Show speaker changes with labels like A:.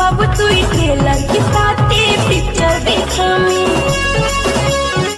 A: बाबू तू ही खेला